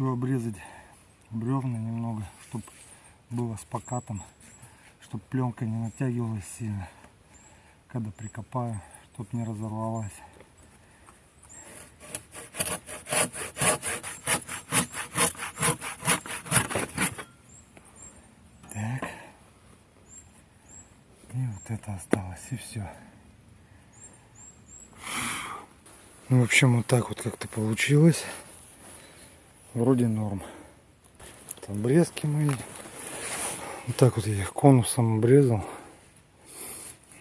хочу обрезать бревна немного, чтобы было с покатом, чтобы пленка не натягивалась сильно, когда прикопаю, чтобы не разорвалась. Так. И вот это осталось, и все. Ну, в общем, вот так вот как-то получилось. Вроде норм. Вот обрезки мои. Вот так вот я их конусом обрезал.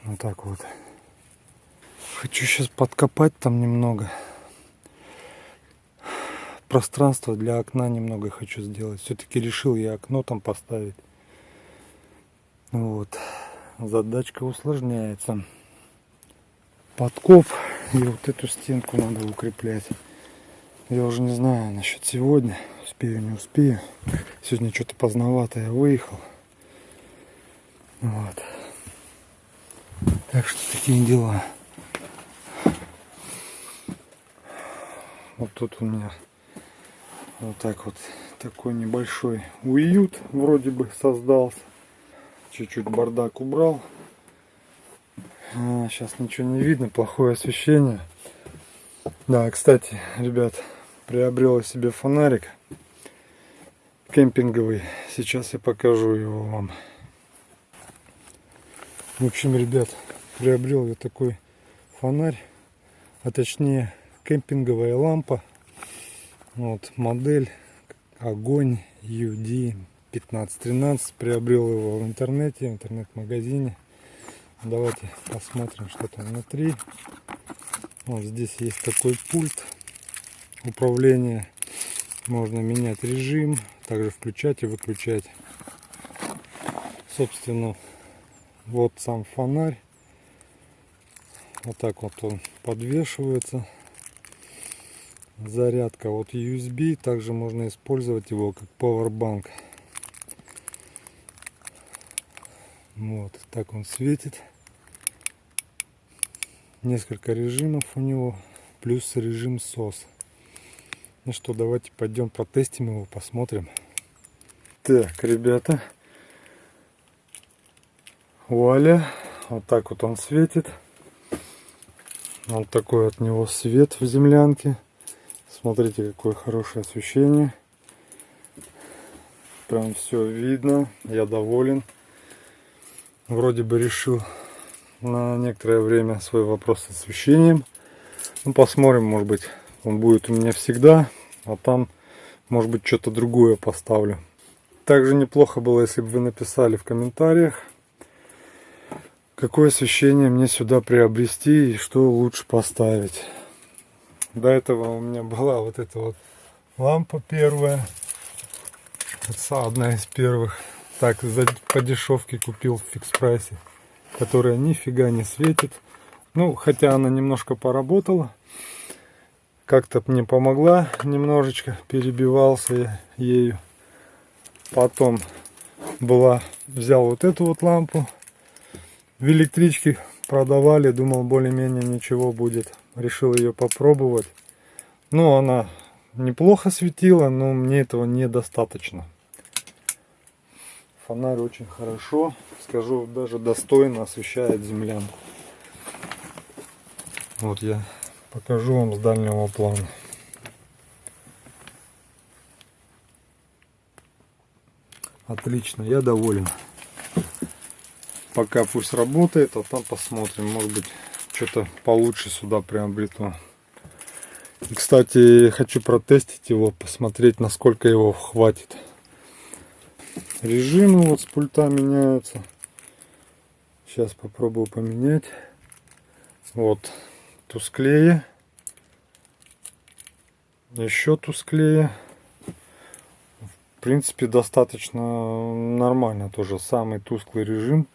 Вот так вот. Хочу сейчас подкопать там немного. Пространство для окна немного хочу сделать. Все-таки решил я окно там поставить. Вот. Задачка усложняется. Подкоп и вот эту стенку надо укреплять. Я уже не знаю насчет сегодня. Успею, не успею. Сегодня что-то поздновато я выехал. Вот. Так что такие дела. Вот тут у меня вот так вот такой небольшой уют вроде бы создался. Чуть-чуть бардак убрал. А, сейчас ничего не видно, плохое освещение. Да, кстати, ребят, приобрел себе фонарик кемпинговый. Сейчас я покажу его вам. В общем, ребят, приобрел я такой фонарь, а точнее кемпинговая лампа. Вот модель Огонь UD 1513. Приобрел его в интернете, в интернет-магазине. Давайте посмотрим, что там внутри. Вот здесь есть такой пульт управления. Можно менять режим, также включать и выключать. Собственно, вот сам фонарь. Вот так вот он подвешивается. Зарядка от USB. Также можно использовать его как powerbank. Вот так он светит. Несколько режимов у него. Плюс режим SOS. Ну что, давайте пойдем протестим его, посмотрим. Так, ребята. Вуаля. Вот так вот он светит. Вот такой от него свет в землянке. Смотрите, какое хорошее освещение. Прям все видно. Я доволен. Вроде бы решил на некоторое время свой вопрос с освещением. Ну, посмотрим, может быть, он будет у меня всегда. А там, может быть, что-то другое поставлю. Также неплохо было, если бы вы написали в комментариях, какое освещение мне сюда приобрести и что лучше поставить. До этого у меня была вот эта вот лампа первая. Это одна из первых. Так, за, по дешевке купил в фикс прайсе. Которая нифига не светит. Ну, хотя она немножко поработала. Как-то мне помогла немножечко. Перебивался я ею. Потом была, взял вот эту вот лампу в электричке продавали, думал более-менее ничего будет. Решил ее попробовать. Ну, она неплохо светила, но мне этого недостаточно. Фонарь очень хорошо, скажу, даже достойно освещает землянку. Вот я покажу вам с дальнего плана. Отлично, я доволен пока пусть работает, а там посмотрим, может быть, что-то получше сюда приобрету. И, кстати, хочу протестить его, посмотреть, насколько его хватит. Режимы вот с пульта меняются. Сейчас попробую поменять. Вот, тусклее. Еще тусклее. В принципе, достаточно нормально тоже. Самый тусклый режим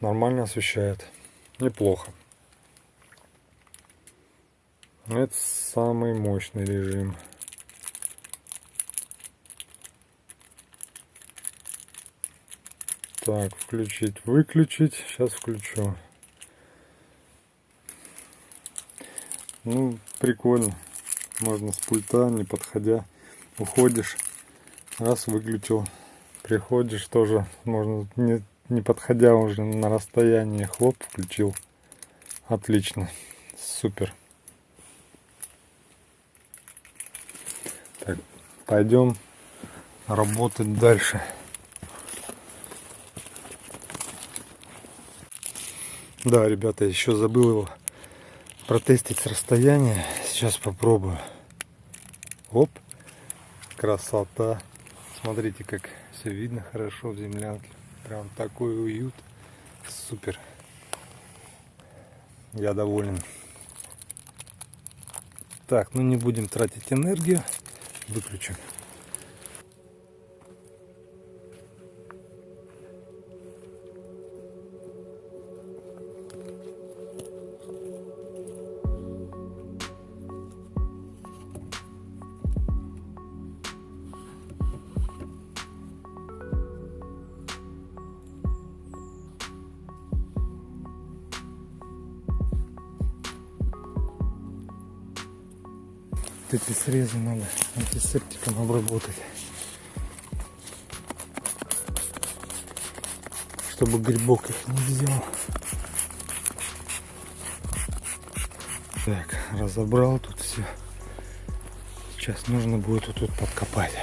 нормально освещает. Неплохо. Это самый мощный режим. Так, включить, выключить. Сейчас включу. Ну, прикольно. Можно с пульта, не подходя, уходишь, раз выключил, приходишь тоже, можно не, не подходя уже на расстоянии, хлоп, включил. Отлично, супер. Так, пойдем работать дальше. Да, ребята, еще забыл его протестить с расстояния. Сейчас попробую. Оп, красота. Смотрите, как все видно хорошо в землянке. Прям такой уют. Супер. Я доволен. Так, ну не будем тратить энергию. Выключим. Вот эти срезы надо антисептиком обработать. Чтобы грибок их не взял. Так, разобрал тут все. Сейчас нужно будет вот тут подкопать.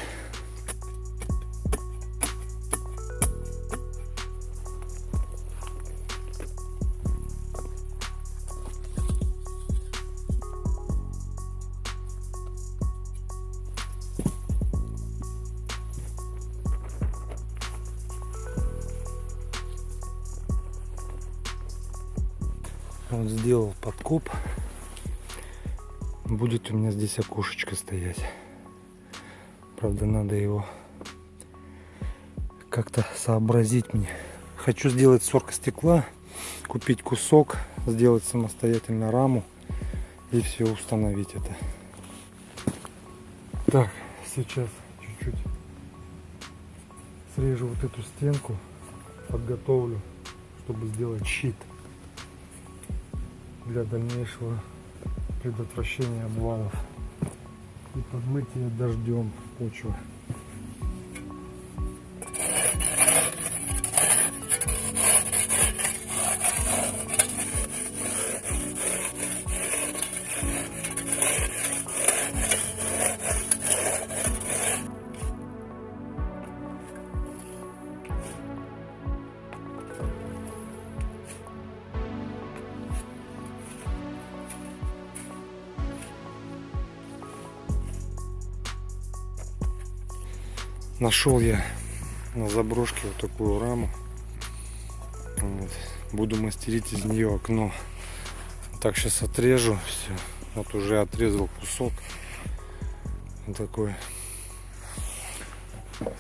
Вот сделал подкоп. Будет у меня здесь окошечко стоять. Правда, надо его как-то сообразить мне. Хочу сделать сорка стекла, купить кусок, сделать самостоятельно раму и все установить это. Так, сейчас чуть-чуть срежу вот эту стенку, подготовлю, чтобы сделать щит для дальнейшего предотвращения обвалов и подмытия дождем почвы. Нашел я на заброшке вот такую раму. Вот. Буду мастерить из нее окно. Так, сейчас отрежу все. Вот уже отрезал кусок. Вот такой. Вот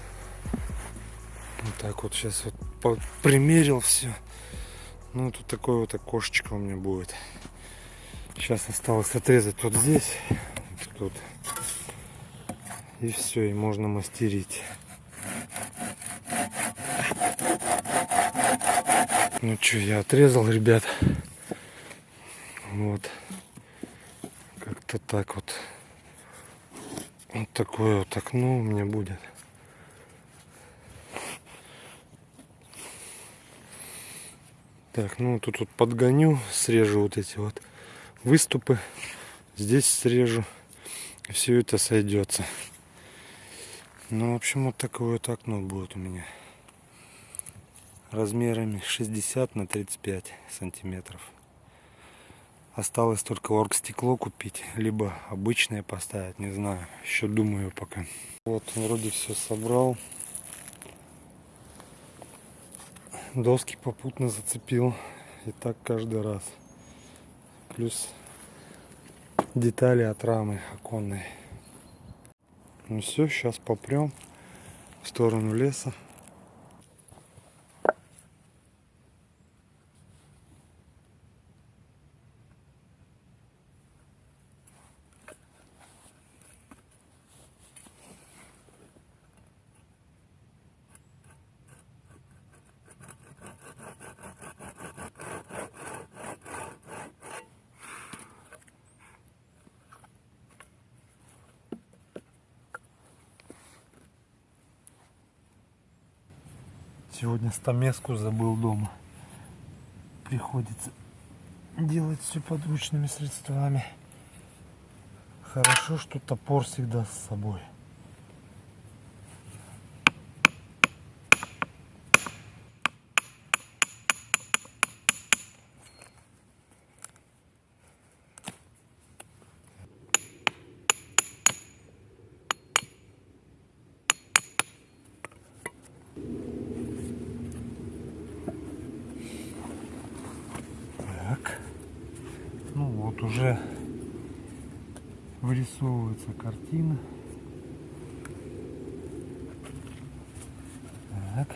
так вот сейчас вот примерил все. Ну, тут такое вот окошечко у меня будет. Сейчас осталось отрезать вот здесь. Вот тут и все, и можно мастерить. Ну что, я отрезал, ребят. Вот. Как-то так вот. Вот такое вот окно у меня будет. Так, ну тут вот подгоню, срежу вот эти вот выступы. Здесь срежу. Все это сойдется. Ну, в общем, вот такое вот окно будет у меня. Размерами 60 на 35 сантиметров. Осталось только оргстекло купить, либо обычное поставить, не знаю. Еще думаю пока. Вот, вроде все собрал. Доски попутно зацепил. И так каждый раз. Плюс детали от рамы оконной. Ну все, сейчас попрем в сторону леса. Сегодня стамеску забыл дома. Приходится делать все подручными средствами. Хорошо, что топор всегда с собой. Так. Ну вот уже вырисовывается картина. Так.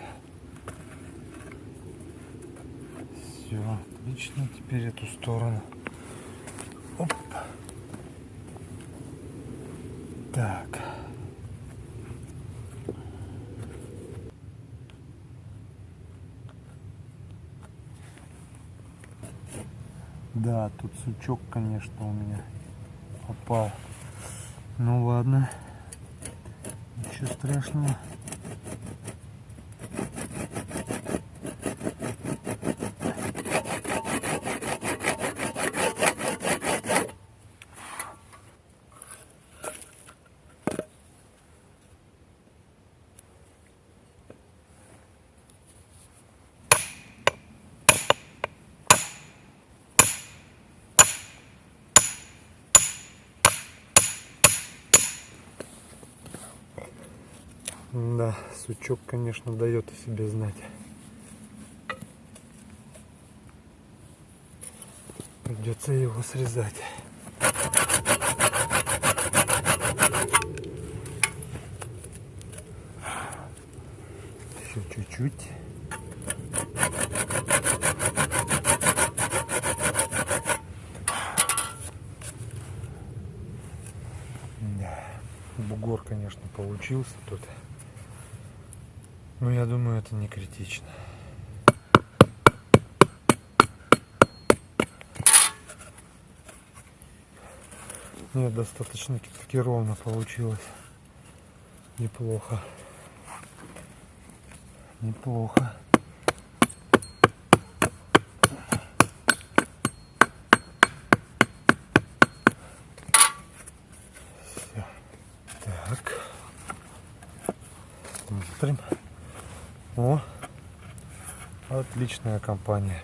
Все, отлично. Теперь эту сторону. Оп. Так. Да, тут сучок, конечно, у меня попал. Ну ладно. Ничего страшного. Да, сучок, конечно, дает о себе знать. Придется его срезать. Еще чуть-чуть. Бугор, конечно, получился тут. Но я думаю, это не критично. Нет, достаточно таки ровно получилось. Неплохо. Неплохо. Все. Так. Смотрим. О, отличная компания.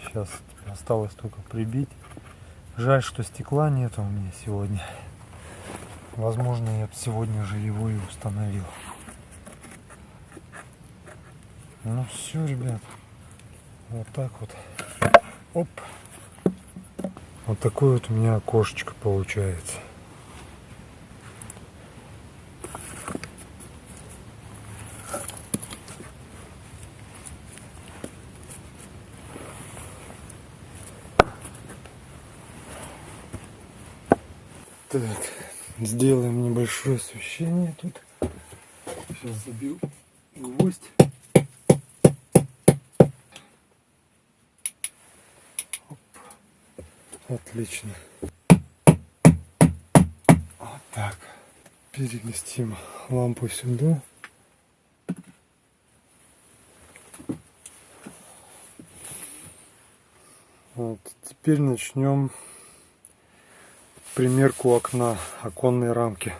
Сейчас осталось только прибить. Жаль, что стекла нету у меня сегодня. Возможно, я бы сегодня же его и установил. Ну все, ребят. Вот так вот. Оп. Вот такое вот у меня окошечко получается. Так, сделаем небольшое освещение тут. Сейчас забью гвоздь. Оп. Отлично. Вот так. Переместим лампу сюда. Вот. Теперь начнем примерку окна, оконной рамки.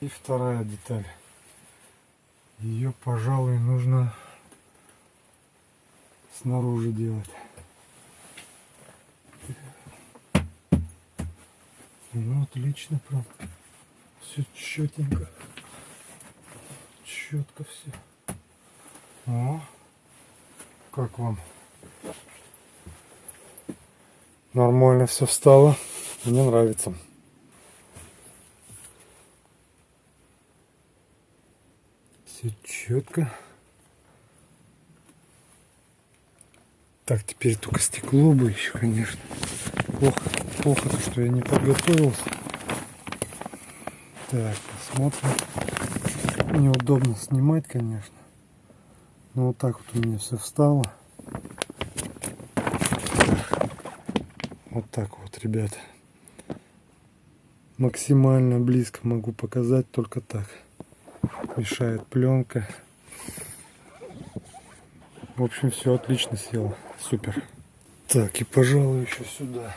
И вторая деталь. Ее, пожалуй, нужно снаружи делать. Ну, отлично прям. Все четенько. Четко все. О, как вам? Нормально все встало. Мне нравится. Все четко. Так, теперь только стекло бы еще, конечно. Плохо, плохо то, что я не подготовился. Так, посмотрим. Неудобно снимать, конечно. Но вот так вот у меня все встало. Вот так вот, ребят. Максимально близко могу показать только так. Мешает пленка. В общем, все отлично село. Супер. Так, и пожалуй еще сюда.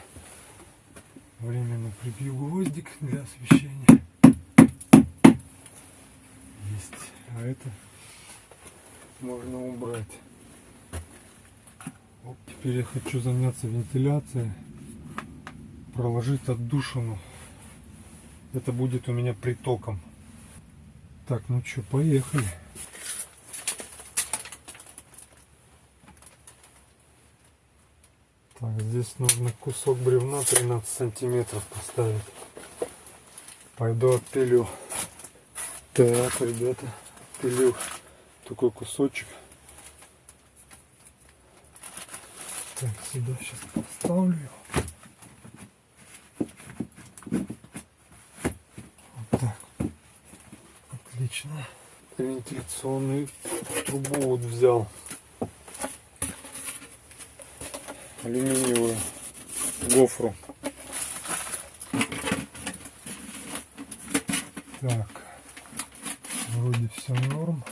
Временно прибью гвоздик для освещения. Есть. А это можно убрать. Вот теперь я хочу заняться вентиляцией. Проложить отдушину. Это будет у меня притоком. Так, ну что, поехали. Так, здесь нужно кусок бревна 13 сантиметров поставить. Пойду отпилю. Так, ребята, пилю такой кусочек. Так, сюда сейчас поставлю. Вот так. Отлично. Вентиляционную трубу вот взял. алюминиевую гофру. Так, все норм.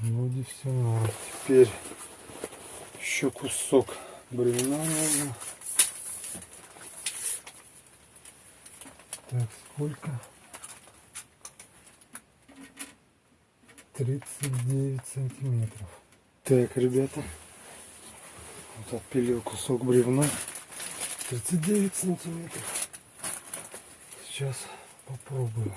Вроде все норм. Теперь еще кусок бревна нужно. Так, сколько? 39 сантиметров. Так, ребята, вот отпилил кусок бревна. 39 сантиметров. Сейчас попробую.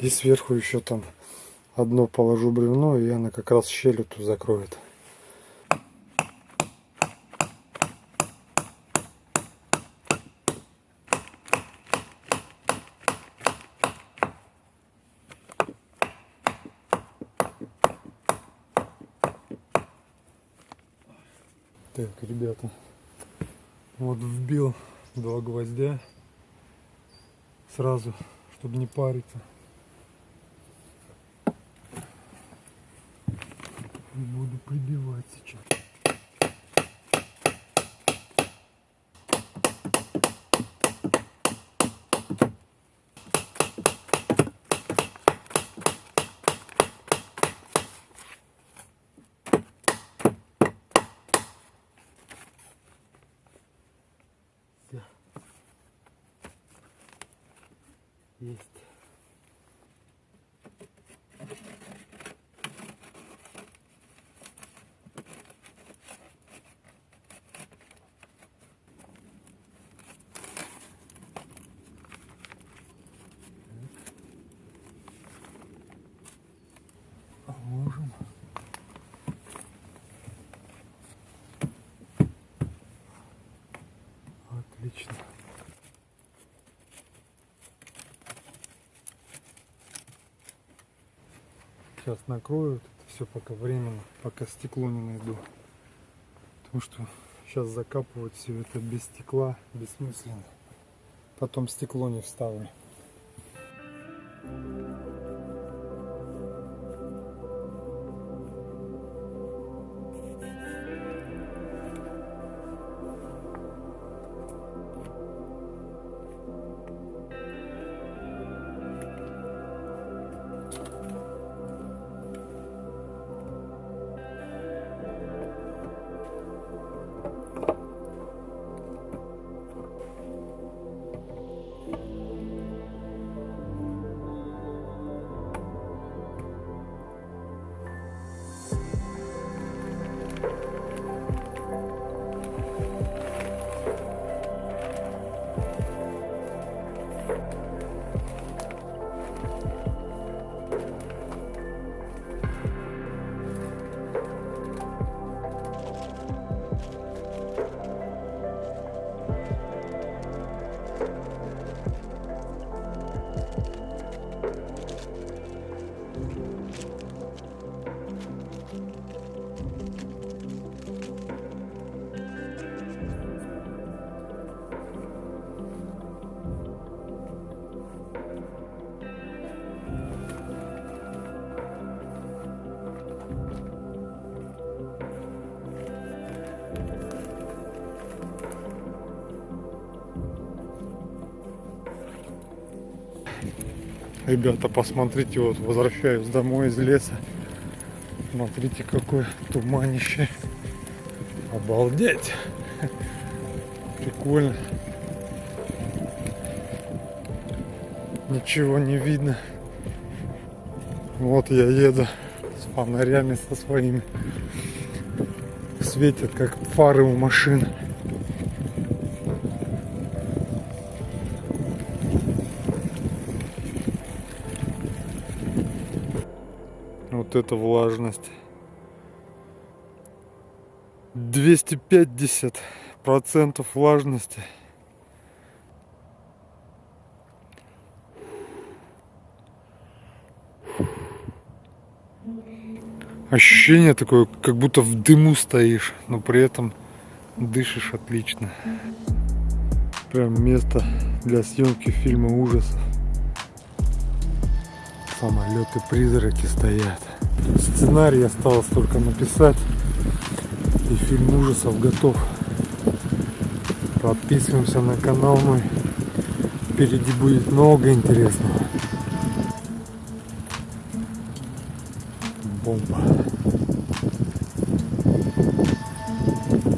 И сверху еще там одно положу бревно, и она как раз щель эту закроет. Так, ребята, вот вбил два гвоздя сразу, чтобы не париться. буду прибивать сейчас. Есть. Отлично. Сейчас накрою это все пока временно, пока стекло не найду. Потому что сейчас закапывать все это без стекла бессмысленно. Потом стекло не вставлю. Ребята, посмотрите, вот возвращаюсь домой из леса. Смотрите, какое туманище. Обалдеть. Прикольно. Ничего не видно. Вот я еду с фонарями со своими. Светят как фары у машин. Вот это влажность. 250 процентов влажности. Ощущение такое, как будто в дыму стоишь, но при этом дышишь отлично. Прям место для съемки фильма ужасов. Самолеты призраки стоят. Сценарий осталось только написать. И фильм ужасов готов. Подписываемся на канал мой. Впереди будет много интересного. Бомба.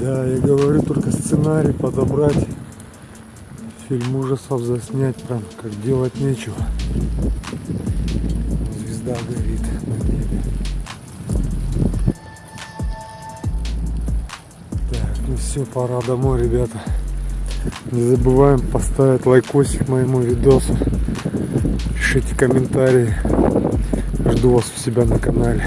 Да, я говорю, только сценарий подобрать. Фильм ужасов заснять прям как делать нечего. Звезда горит на небе. Так, ну все, пора домой, ребята. Не забываем поставить лайкосик моему видосу. Пишите комментарии. Жду вас у себя на канале.